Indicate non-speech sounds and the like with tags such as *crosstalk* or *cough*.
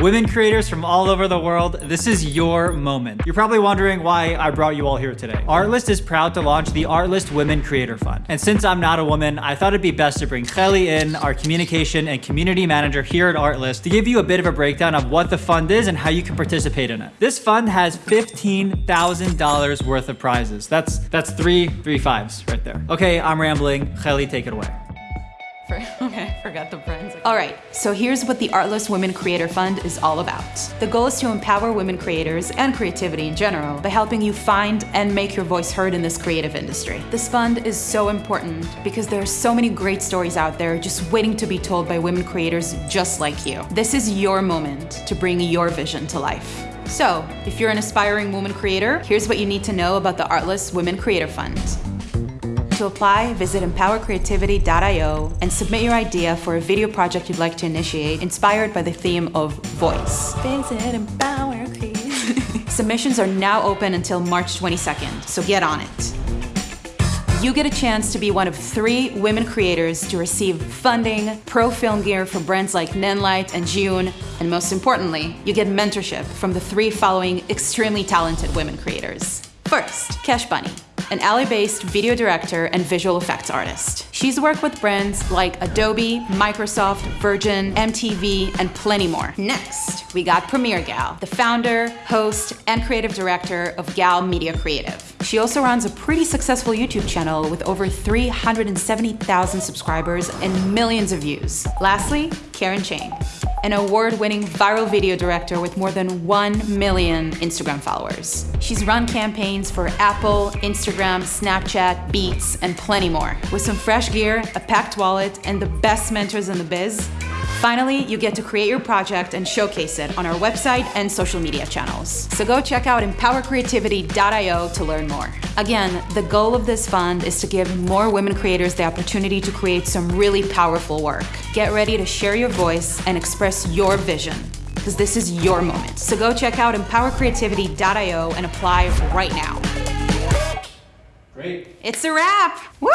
Women creators from all over the world, this is your moment. You're probably wondering why I brought you all here today. Artlist is proud to launch the Artlist Women Creator Fund. And since I'm not a woman, I thought it'd be best to bring Kelly in, our communication and community manager here at Artlist, to give you a bit of a breakdown of what the fund is and how you can participate in it. This fund has $15,000 worth of prizes. That's that's three, three fives right there. Okay, I'm rambling. Kelly, take it away. *laughs* okay, forgot the friends. All right, so here's what the Artlist Women Creator Fund is all about. The goal is to empower women creators and creativity in general by helping you find and make your voice heard in this creative industry. This fund is so important because there are so many great stories out there just waiting to be told by women creators just like you. This is your moment to bring your vision to life. So, if you're an aspiring woman creator, here's what you need to know about the Artlist Women Creator Fund. To apply, visit empowercreativity.io and submit your idea for a video project you'd like to initiate inspired by the theme of voice. Visit Empower Creativity. *laughs* Submissions are now open until March 22nd, so get on it. You get a chance to be one of three women creators to receive funding, pro film gear from brands like Nanlite and June, and most importantly, you get mentorship from the three following extremely talented women creators. First, Cash Bunny an LA-based video director and visual effects artist. She's worked with brands like Adobe, Microsoft, Virgin, MTV, and plenty more. Next, we got Premiere Gal, the founder, host, and creative director of Gal Media Creative. She also runs a pretty successful YouTube channel with over 370,000 subscribers and millions of views. Lastly, Karen Cheng, an award-winning viral video director with more than 1 million Instagram followers. She's run campaigns for Apple, Instagram, Snapchat, Beats, and plenty more. With some fresh gear, a packed wallet, and the best mentors in the biz, Finally, you get to create your project and showcase it on our website and social media channels. So go check out empowercreativity.io to learn more. Again, the goal of this fund is to give more women creators the opportunity to create some really powerful work. Get ready to share your voice and express your vision because this is your moment. So go check out empowercreativity.io and apply right now. Great. It's a wrap! Woo!